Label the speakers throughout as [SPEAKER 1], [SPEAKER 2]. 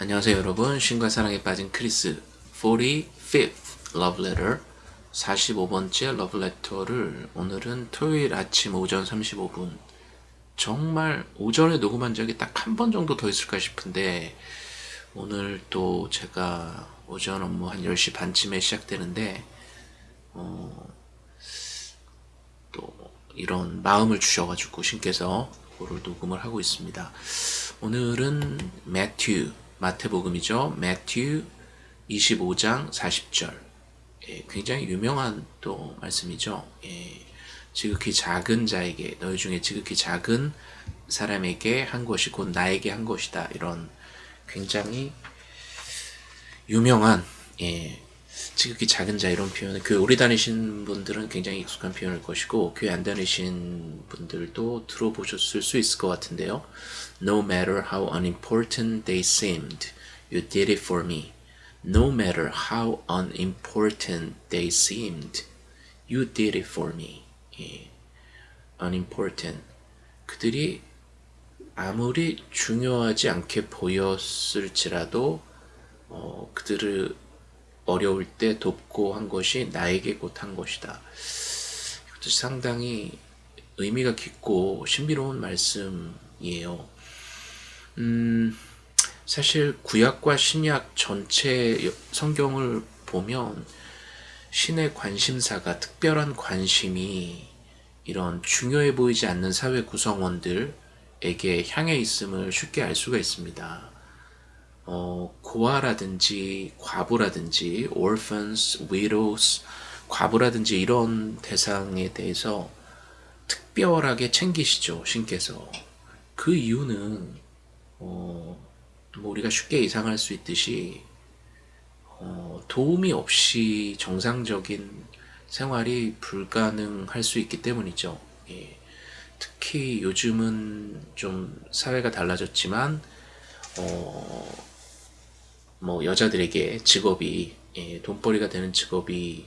[SPEAKER 1] 안녕하세요 여러분. 신과 사랑에 빠진 크리스. 45th Love Letter. 45번째 러브레터를 오늘은 토요일 아침 오전 35분. 정말 오전에 녹음한 적이 딱 한 번 정도 더 있을까 싶은데 오늘 또 제가 오전 업무 한 10시 반쯤에 시작되는데 어, 또 이런 마음을 주셔가지고 신께서 그거를 녹음을 하고 있습니다. 오늘은 매튜 마태복음이죠. 매튜 25장 40절 예, 굉장히 유명한 또 말씀이죠. 예, 지극히 작은 자에게 너희 중에 지극히 작은 사람에게 한 것이 곧 나에게 한 것이다. 이런 굉장히 유명한 예, 지극히 작은 자 이런 표현은 교회 오래 다니신 분들은 굉장히 익숙한 표현일 것이고 교회 안 다니신 분들도 들어보셨을 수 있을 것 같은데요. No matter how unimportant they seemed, you did it for me. No matter how unimportant they seemed, you did it for me. 예. unimportant. 그들이 아무리 중요하지 않게 보였을지라도 어, 그들을 어려울 때 돕고 한 것이 나에게 곧 한 것이다. 이것도 상당히 의미가 깊고 신비로운 말씀이에요. 음, 사실 구약과 신약 전체 성경을 보면 신의 관심사가 특별한 관심이 이런 중요해 보이지 않는 사회 구성원들에게 향해 있음을 쉽게 알 수가 있습니다. 어, 고아라든지 과부라든지 orphans, widows, 과부라든지 이런 대상에 대해서 특별하게 챙기시죠 신께서 그 이유는 어, 뭐 우리가 쉽게 예상할 수 있듯이 어, 도움이 없이 정상적인 생활이 불가능할 수 있기 때문이죠. 예. 특히 요즘은 좀 사회가 달라졌지만 어, 뭐 여자들에게 직업이 예, 돈벌이가 되는 직업이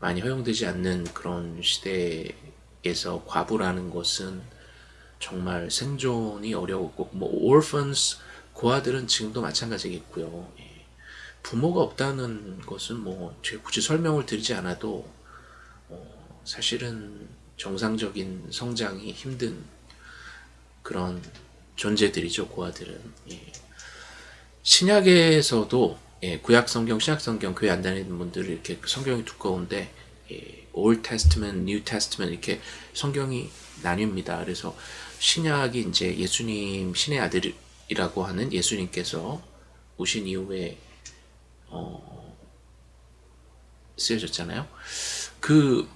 [SPEAKER 1] 많이 허용되지 않는 그런 시대에서 과부라는 것은 정말 생존이 어려웠고 뭐 orphans 고아들은 지금도 마찬가지겠고요. 예. 부모가 없다는 것은 뭐 굳이 설명을 드리지 않아도 어, 사실은 정상적인 성장이 힘든 그런 존재들이죠 고아들은 예. 신약에서도 예, 구약 성경, 신약 성경 교회 안 다니는 분들 이렇게 성경이 두꺼운데 예, Old Testament, New Testament 이렇게 성경이 나뉩니다. 그래서 신약이 이제 예수님 신의 아들이라고 하는 예수님께서 오신 이후에 어, 쓰여졌잖아요. 그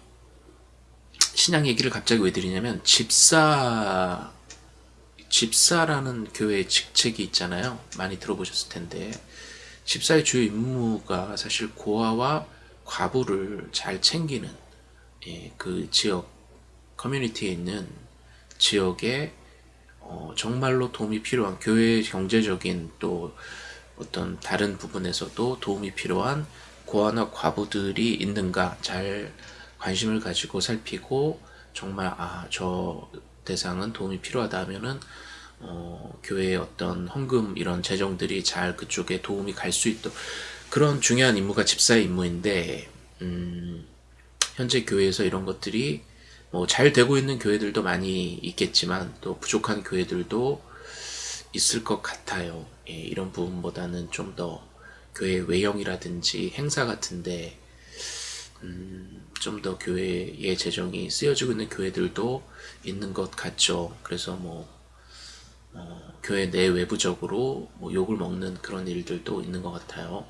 [SPEAKER 1] 신약 얘기를 갑자기 왜 드리냐면 집사 집사라는 교회의 직책이 있잖아요. 많이 들어보셨을 텐데 집사의 주요 임무가 사실 고아와 과부를 잘 챙기는 예, 그 지역 커뮤니티에 있는 지역에 어, 정말로 도움이 필요한 교회의 경제적인 또 어떤 다른 부분에서도 도움이 필요한 고아나 과부들이 있는가 잘 관심을 가지고 살피고 정말 아 저 대상은 도움이 필요하다 하면은 어, 교회의 어떤 헌금 이런 재정들이 잘 그쪽에 도움이 갈 수 있도록 그런 중요한 임무가 집사의 임무인데 음, 현재 교회에서 이런 것들이 뭐 잘 되고 있는 교회들도 많이 있겠지만 또 부족한 교회들도 있을 것 같아요. 예, 이런 부분보다는 좀 더 교회 외형이라든지 행사 같은데 음, 좀 더 교회의 재정이 쓰여지고 있는 교회들도 있는 것 같죠. 그래서 뭐 어, 교회 내 외부적으로 뭐 욕을 먹는 그런 일들도 있는 것 같아요.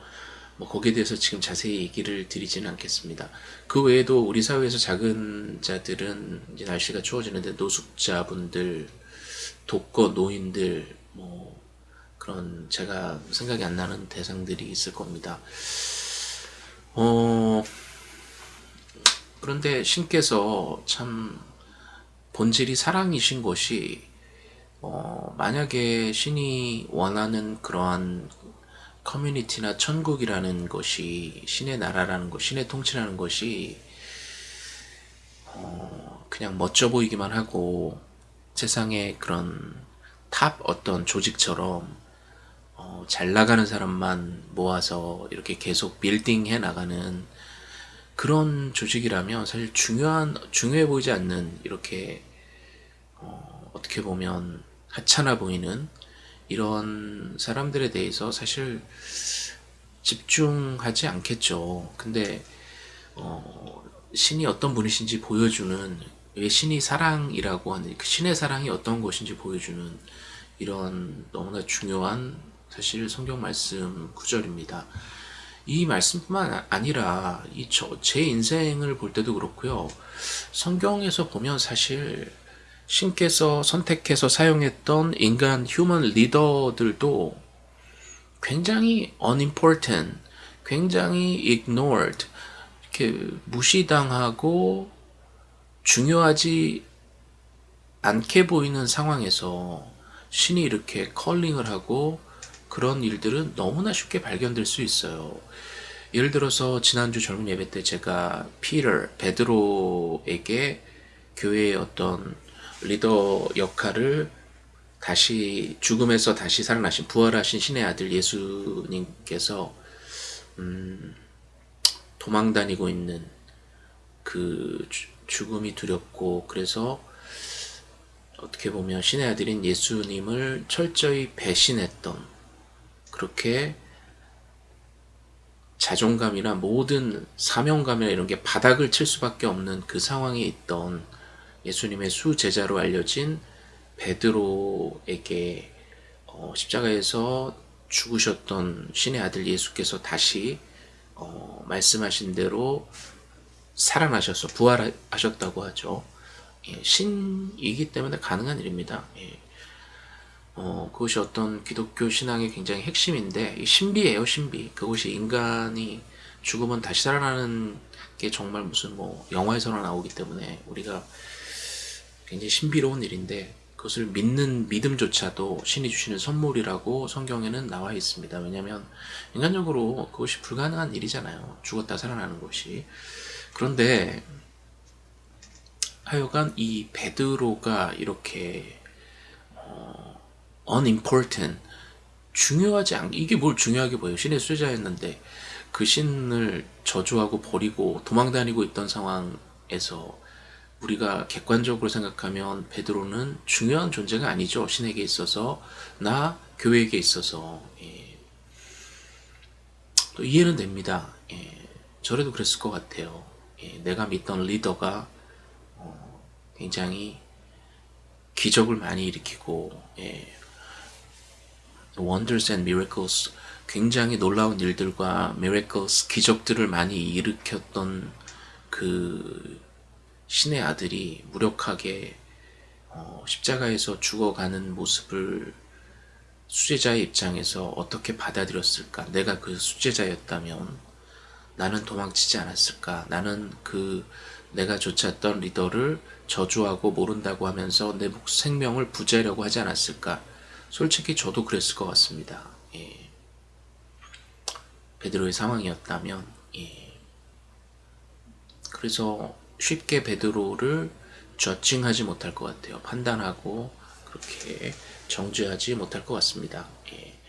[SPEAKER 1] 뭐 거기에 대해서 지금 자세히 얘기를 드리지는 않겠습니다. 그 외에도 우리 사회에서 작은 자들은 이제 날씨가 추워지는데 노숙자분들, 독거 노인들, 뭐 그런 제가 생각이 안 나는 대상들이 있을 겁니다. 어, 그런데 신께서 참 본질이 사랑이신 것이 어, 만약에 신이 원하는 그러한 커뮤니티나 천국이라는 것이 신의 나라라는 것, 신의 통치라는 것이 어, 그냥 멋져 보이기만 하고 세상의 그런 top 어떤 조직처럼 어, 어, 잘 나가는 사람만 모아서 이렇게 계속 빌딩 해 나가는 그런 조직이라면 사실 중요한 중요해 보이지 않는 이렇게 어, 어떻게 보면 하찮아 보이는 이런 사람들에 대해서 사실 집중하지 않겠죠. 근데 어, 신이 어떤 분이신지 보여주는 왜 신이 사랑이라고 하는 그 신의 사랑이 어떤 것인지 보여주는 이런 너무나 중요한 사실 성경 말씀 구절입니다. 이 말씀뿐만 아니라 이 제 인생을 볼 때도 그렇고요. 성경에서 보면 사실 신께서 선택해서 사용했던 인간 휴먼 리더들도 굉장히 unimportant, 굉장히 ignored, 이렇게 무시당하고 중요하지 않게 보이는 상황에서 신이 이렇게 컬링을 하고 그런 일들은 너무나 쉽게 발견될 수 있어요. 예를 들어서 지난주 젊은 예배 때 제가 피터, 베드로에게 교회의 어떤 리더 역할을 다시 죽음에서 다시 살아나신 부활하신 신의 아들 예수님께서 음, 도망 다니고 있는 그 죽음이 두렵고 그래서 어떻게 보면 신의 아들인 예수님을 철저히 배신했던 그렇게 자존감이나 모든 사명감이나 이런 게 바닥을 칠 수밖에 없는 그 상황에 있던 예수님의 수제자로 알려진 베드로에게 어, 십자가에서 죽으셨던 신의 아들 예수께서 다시 어, 말씀하신 대로 살아나셔서 부활하셨다고 하죠. 예, 신이기 때문에 가능한 일입니다. 예. 어, 그것이 어떤 기독교 신앙의 굉장히 핵심인데 신비예요 신비 그것이 인간이 죽으면 다시 살아나는 게 정말 무슨 뭐 영화에서나 나오기 때문에 우리가 굉장히 신비로운 일인데 그것을 믿는 믿음조차도 신이 주시는 선물이라고 성경에는 나와 있습니다. 왜냐하면 인간적으로 그것이 불가능한 일이잖아요. 죽었다 살아나는 것이. 그런데 하여간 이 베드로가 이렇게 어, unimportant 중요하지 않 이게 뭘 중요하게 보여요. 신의 수제자였는데 그 신을 저주하고 버리고 도망다니고 있던 상황에서 우리가 객관적으로 생각하면 베드로는 중요한 존재가 아니죠. 신에게 있어서 나 교회에게 있어서 예. 또 이해는 됩니다. 예. 저래도 그랬을 것 같아요. 예. 내가 믿던 리더가 어, 굉장히 기적을 많이 일으키고 예. Wonders and miracles 굉장히 놀라운 일들과 miracles 기적들을 많이 일으켰던 그 신의 아들이 무력하게 어, 십자가에서 죽어가는 모습을 수제자의 입장에서 어떻게 받아들였을까? 내가 그 수제자였다면 나는 도망치지 않았을까? 나는 그 내가 쫓았던 리더를 저주하고 모른다고 하면서 내 생명을 부재하려고 하지 않았을까? 솔직히 저도 그랬을 것 같습니다. 예. 베드로의 상황이었다면 예. 그래서 쉽게 베드로를 저칭하지 못할 것 같아요. 판단하고 그렇게 정죄하지 못할 것 같습니다. 예.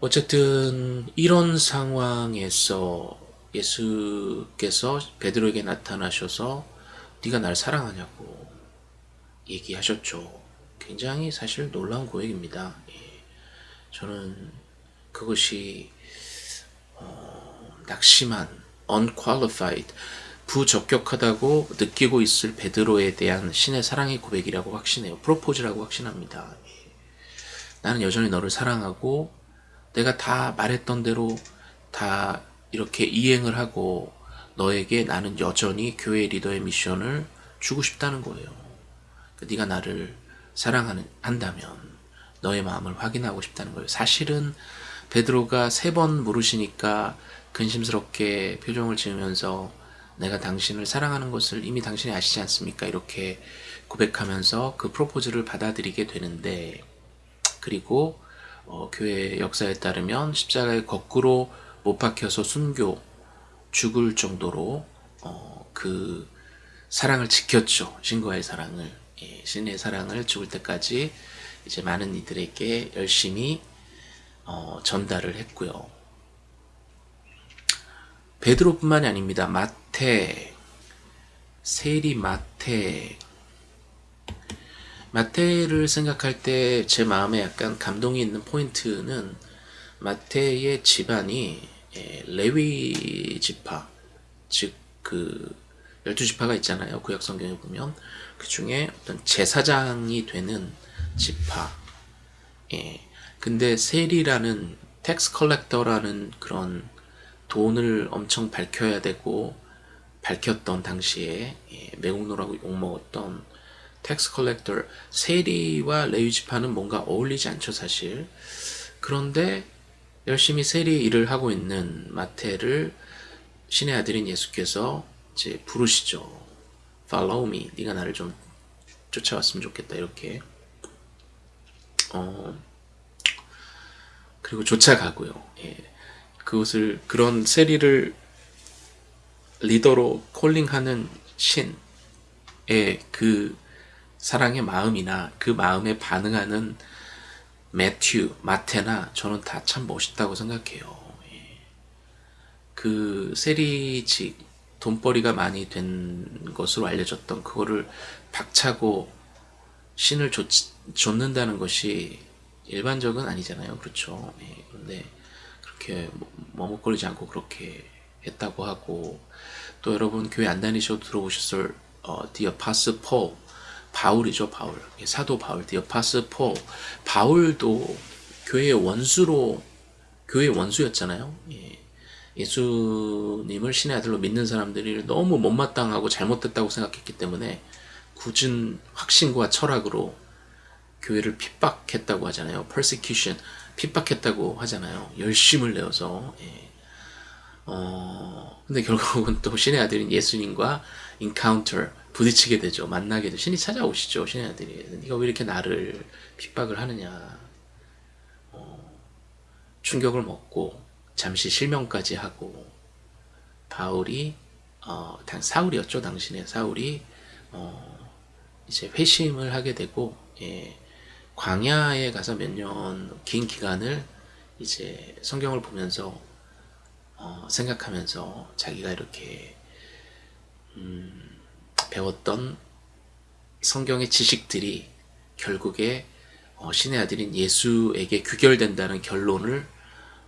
[SPEAKER 1] 어쨌든 이런 상황에서 예수께서 베드로에게 나타나셔서 네가 날 사랑하냐고 얘기하셨죠. 굉장히 사실 놀라운 고백입니다. 예. 저는 그것이 어, 낙심한 unqualified 부적격하다고 느끼고 있을 베드로에 대한 신의 사랑의 고백이라고 확신해요. 프로포즈라고 확신합니다. 나는 여전히 너를 사랑하고 내가 다 말했던 대로 다 이렇게 이행을 하고 너에게 나는 여전히 교회 리더의 미션을 주고 싶다는 거예요. 그러니까 네가 나를 사랑한다면 너의 마음을 확인하고 싶다는 거예요. 사실은 베드로가 세 번 물으시니까 근심스럽게 표정을 지으면서 내가 당신을 사랑하는 것을 이미 당신이 아시지 않습니까? 이렇게 고백하면서 그 프로포즈를 받아들이게 되는데 그리고 어, 교회 역사에 따르면 십자가에 거꾸로 못 박혀서 순교 죽을 정도로 어, 그 사랑을 지켰죠. 신과의 사랑을 예, 신의 사랑을 죽을 때까지 이제 많은 이들에게 열심히 어, 전달을 했고요. 베드로뿐만이 아닙니다. 마태, 세리 마태, 마태를 생각할 때 제 마음에 약간 감동이 있는 포인트는 마태의 집안이 예, 레위 지파, 즉 그 열두 지파가 있잖아요. 구약 성경에 보면 그 중에 어떤 제사장이 되는 지파. 예. 근데 세리라는 tax collector라는 그런 돈을 엄청 밝혀야 되고 밝혔던 당시에 예, 매국노라고 욕먹었던 tax collector 세리와 레위 지파는 뭔가 어울리지 않죠 사실 그런데 열심히 세리 일을 하고 있는 마태를 신의 아들인 예수께서 이제 부르시죠 Follow me 네가 나를 좀 쫓아왔으면 좋겠다 이렇게 어 그리고 쫓아가고요 예. 그것을 그런 세리를 리더로 콜링하는 신의 그 사랑의 마음이나 그 마음에 반응하는 매튜, 마테나 저는 다 참 멋있다고 생각해요. 예. 그 세리직 돈벌이가 많이 된 것으로 알려졌던 그거를 박차고 신을 줬, 줬는다는 것이 일반적은 아니잖아요. 그렇죠. 예. 그런데 그렇게 뭐, 머뭇거리지 않고 그렇게 했다고 하고 또 여러분 교회 안 다니셔도 들어보셨을 어, The Apostle Paul 바울이죠 바울 예, 사도 바울 The Apostle Paul 바울도 교회의 원수로 교회의 원수였잖아요 예. 예수님을 신의 아들로 믿는 사람들이 너무 못마땅하고 잘못됐다고 생각했기 때문에 굳은 확신과 철학으로 교회를 핍박했다고 하잖아요 persecution 핍박했다고 하잖아요 열심을 내어서 예. 어, 근데 결국은 또 신의 아들인 예수님과 encounter 부딪히게 되죠. 만나게 되죠. 신이 찾아오시죠. 신의 아들이. 네가 왜 이렇게 나를 핍박을 하느냐. 어, 충격을 먹고 잠시 실명까지 하고 바울이 어, 당 사울이었죠. 당신의 사울이 어, 이제 회심을 하게 되고 예, 광야에 가서 몇 년 긴 기간을 이제 성경을 보면서 어, 생각하면서 자기가 이렇게 음, 배웠던 성경의 지식들이 결국에 어, 신의 아들인 예수에게 규결된다는 결론을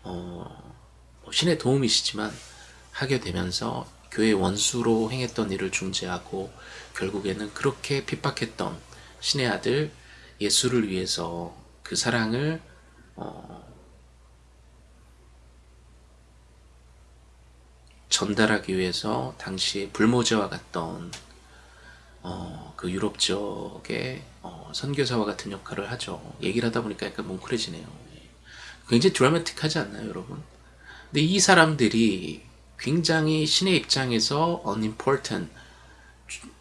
[SPEAKER 1] 어, 뭐 신의 도움이시지만 하게 되면서 교회 원수로 행했던 일을 중재하고 결국에는 그렇게 핍박했던 신의 아들 예수를 위해서 그 사랑을 어, 전달하기 위해서 당시 불모제와 같던 어, 그 유럽 지역의 어, 선교사와 같은 역할을 하죠. 얘기를 하다 보니까 약간 뭉클해지네요. 예. 굉장히 드라마틱하지 않나요, 여러분? 근데 이 사람들이 굉장히 신의 입장에서 unimportant,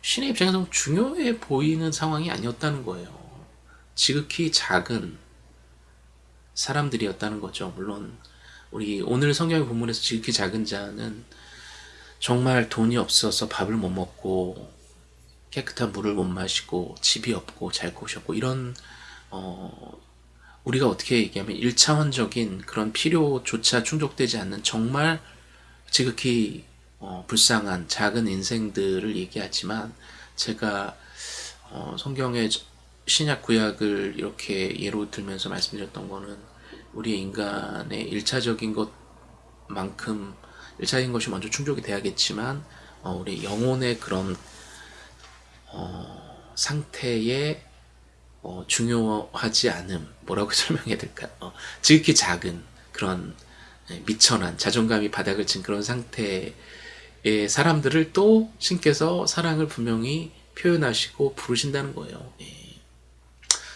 [SPEAKER 1] 신의 입장에서 중요해 보이는 상황이 아니었다는 거예요. 지극히 작은 사람들이었다는 거죠. 물론 우리 오늘 성경의 본문에서 지극히 작은 자는 정말 돈이 없어서 밥을 못 먹고 깨끗한 물을 못 마시고 집이 없고 잘 곳이 없고 이런 어 우리가 어떻게 얘기하면 1차원적인 그런 필요조차 충족되지 않는 정말 지극히 어 불쌍한 작은 인생들을 얘기하지만 제가 어 성경의 신약 구약을 이렇게 예로 들면서 말씀드렸던 거는 우리 인간의 1차적인 것만큼 1차적인 것이 먼저 충족이 돼야겠지만 어, 우리 영혼의 그런 어, 상태에 어, 중요하지 않음 뭐라고 설명해야 될까요? 어, 지극히 작은 그런 예, 미천한 자존감이 바닥을 친 그런 상태의 사람들을 또 신께서 사랑을 분명히 표현하시고 부르신다는 거예요. 예.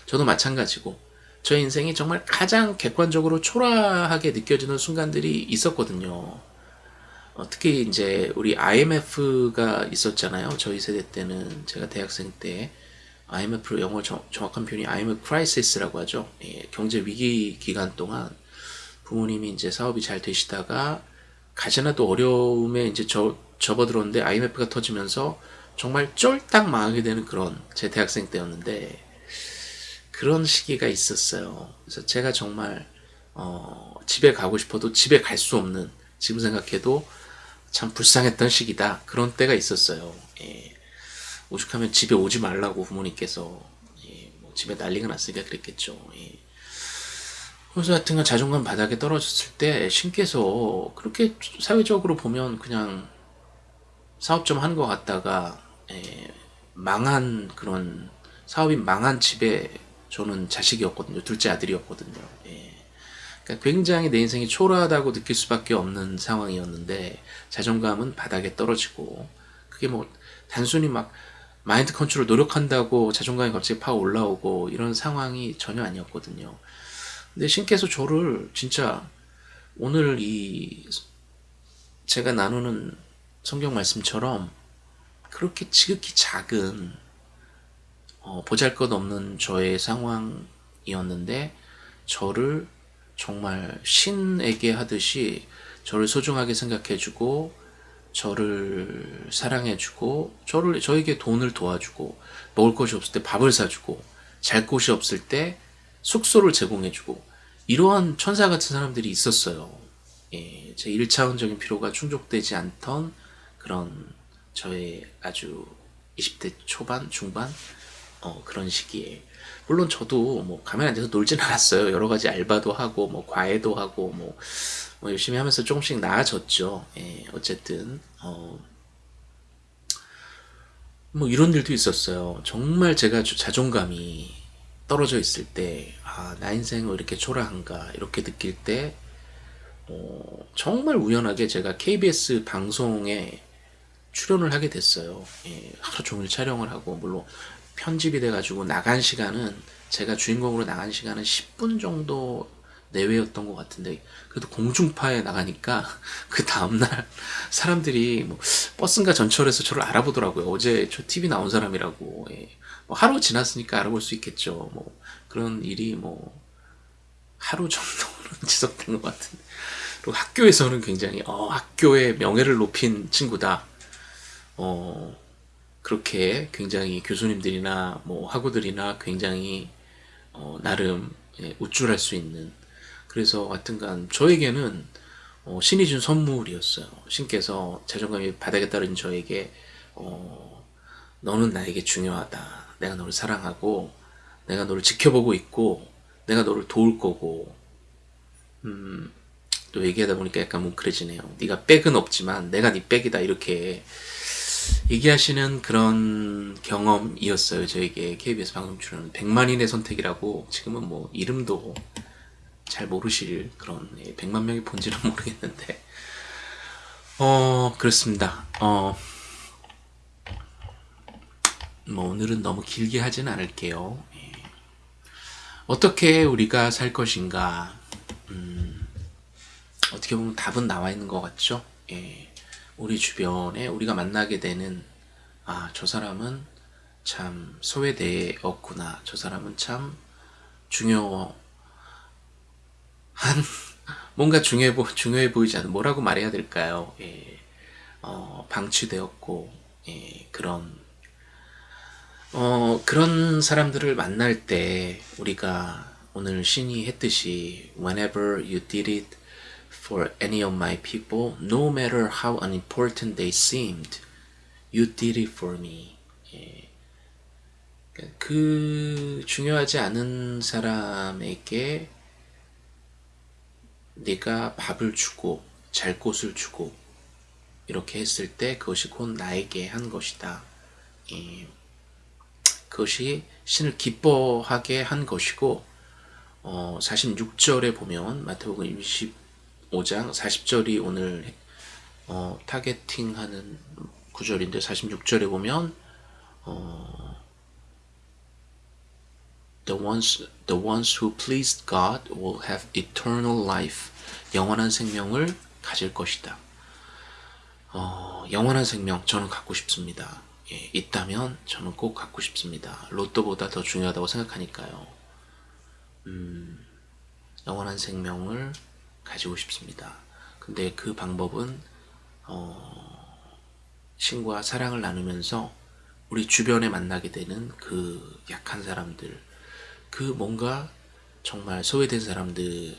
[SPEAKER 1] 저도 마찬가지고 저의 인생이 정말 가장 객관적으로 초라하게 느껴지는 순간들이 있었거든요. 어, 특히 이제 우리 IMF가 있었잖아요. 저희 세대 때는 제가 대학생 때 IMF 영어 정, 확한 표현이 IMF crisis라고 하죠. 예, 경제 위기 기간 동안 부모님이 이제 사업이 잘 되시다가 가지나 또 어려움에 이제 저, 접어들었는데 IMF가 터지면서 정말 쫄딱 망하게 되는 그런 제 대학생 때였는데 그런 시기가 있었어요. 그래서 제가 정말 어, 집에 가고 싶어도 집에 갈 수 없는 지금 생각해도 참 불쌍했던 시기다 그런 때가 있었어요. 예. 오죽하면 집에 오지 말라고 부모님께서 예, 뭐 집에 난리가 났으니까 그랬겠죠. 예. 그래서 하여튼간 자존감 바닥에 떨어졌을 때 신께서 그렇게 사회적으로 보면 그냥 사업 좀 한 것 같다가 예, 망한 그런 사업이 망한 집에 저는 자식이었거든요. 둘째 아들이었거든요. 예. 그러니까 굉장히 내 인생이 초라하다고 느낄 수밖에 없는 상황이었는데 자존감은 바닥에 떨어지고 그게 뭐 단순히 막 마인드 컨트롤 노력한다고 자존감이 갑자기 파 올라오고 이런 상황이 전혀 아니었거든요. 근데 신께서 저를 진짜 오늘 이 제가 나누는 성경 말씀처럼 그렇게 지극히 작은 어, 보잘것없는 저의 상황이었는데 저를 정말 신에게 하듯이 저를 소중하게 생각해주고 저를 사랑해주고 저를 저에게 돈을 도와주고 먹을 것이 없을 때 밥을 사주고 잘 곳이 없을 때 숙소를 제공해주고 이러한 천사 같은 사람들이 있었어요. 예, 제 1차원적인 필요가 충족되지 않던 그런 저의 아주 20대 초반, 중반 어, 그런 시기에 물론 저도 뭐 가만히 앉아서 놀진 않았어요. 여러 가지 알바도 하고 뭐 과외도 하고 뭐, 뭐 열심히 하면서 조금씩 나아졌죠. 예, 어쨌든 어, 뭐 이런 일도 있었어요. 정말 제가 자존감이 떨어져 있을 때, 아, 나 인생 왜 이렇게 초라한가, 이렇게 느낄 때, 어, 정말 우연하게 제가 KBS 방송에 출연을 하게 됐어요. 예, 하루 종일 촬영을 하고, 물론 편집이 돼가지고 나간 시간은, 제가 주인공으로 나간 시간은 10분 정도 내외였던 것 같은데, 그래도 공중파에 나가니까, 그 다음날 사람들이 뭐, 버스인가 전철에서 저를 알아보더라고요. 어제 저 TV 나온 사람이라고. 예. 뭐 하루 지났으니까 알아볼 수 있겠죠. 뭐 그런 일이 뭐 하루 정도는 지속된 것 같은데. 그리고 학교에서는 굉장히 어, 학교의 명예를 높인 친구다. 어, 그렇게 굉장히 교수님들이나 뭐 학우들이나 굉장히 어, 나름 예, 우쭐할 수 있는 그래서 하여튼간 저에게는 어, 신이 준 선물이었어요. 신께서 자존감이 바닥에 떨어진 저에게 어, 너는 나에게 중요하다. 내가 너를 사랑하고 내가 너를 지켜보고 있고 내가 너를 도울 거고 음, 또 얘기하다 보니까 약간 뭉클해지네요. 네가 백은 없지만 내가 네 백이다 이렇게 얘기하시는 그런 경험이었어요. 저에게 KBS 방송 출연 100만인의 선택이라고 지금은 뭐 이름도 잘 모르실 그런 100만 명이 본지는 모르겠는데 어 그렇습니다. 어 뭐 오늘은 너무 길게 하진 않을게요. 예. 어떻게 우리가 살 것인가? 음, 어떻게 보면 답은 나와 있는 것 같죠? 예. 우리 주변에 우리가 만나게 되는 아, 저 사람은 참 소외되었구나. 저 사람은 참 중요한 뭔가 중요해, 보, 중요해 보이지 않는 뭐라고 말해야 될까요? 예. 어, 방치되었고 예, 그런 어, 그런 사람들을 만날 때 우리가 오늘 신이 했듯이 Whenever you did it for any of my people, no matter how unimportant they seemed, you did it for me. 예. 그러니까 그 중요하지 않은 사람에게 네가 밥을 주고 잘 곳을 주고 이렇게 했을 때 그것이 곧 나에게 한 것이다. 예. 그것이 신을 기뻐하게 한 것이고 어, 46절에 보면 마태복음 25장 40절이 오늘 어, 타겟팅하는 구절인데 46절에 보면 어, The ones, the ones who pleased God will have eternal life. 영원한 생명을 가질 것이다. 어, 영원한 생명 저는 갖고 싶습니다. 예, 있다면 저는 꼭 갖고 싶습니다. 로또보다 더 중요하다고 생각하니까요. 음, 영원한 생명을 가지고 싶습니다. 근데 그 방법은 어, 신과 사랑을 나누면서 우리 주변에 만나게 되는 그 약한 사람들, 그 뭔가 정말 소외된 사람들에게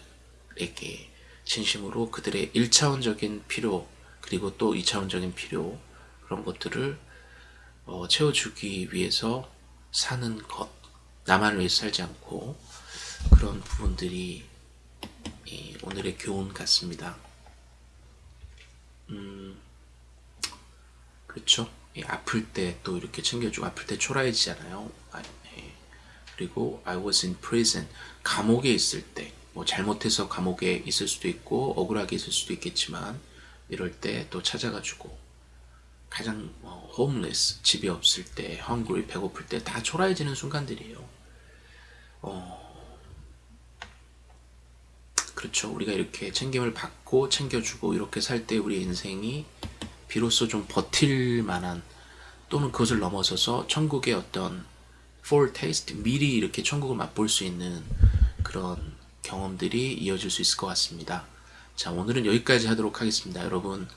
[SPEAKER 1] 진심으로 그들의 1차원적인 필요 그리고 또 2차원적인 필요 그런 것들을 어, 채워주기 위해서 사는 것 나만을 위해서 살지 않고 그런 부분들이 이 오늘의 교훈 같습니다. 음, 그렇죠. 예, 아플 때 또 이렇게 챙겨주고 아플 때 초라해지잖아요. 아, 예. 그리고 I was in prison 감옥에 있을 때 뭐 잘못해서 감옥에 있을 수도 있고 억울하게 있을 수도 있겠지만 이럴 때 또 찾아가지고 가장 어, homeless 집이 없을 때 hungry 배고플 때 다 초라해지는 순간들이에요. 어, 그렇죠. 우리가 이렇게 챙김을 받고 챙겨주고 이렇게 살 때 우리 인생이 비로소 좀 버틸 만한 또는 그것을 넘어서서 천국의 어떤 foretaste 미리 이렇게 천국을 맛볼 수 있는 그런 경험들이 이어질 수 있을 것 같습니다. 자 오늘은 여기까지 하도록 하겠습니다. 여러분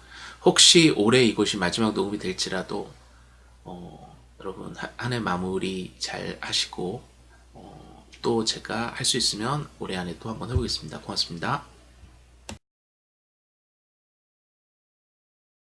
[SPEAKER 1] 혹시 올해 이것이 마지막 녹음이 될지라도 어, 여러분 한 해 마무리 잘 하시고 어, 또 제가 할 수 있으면 올해 안에 또 한번 해보겠습니다. 고맙습니다.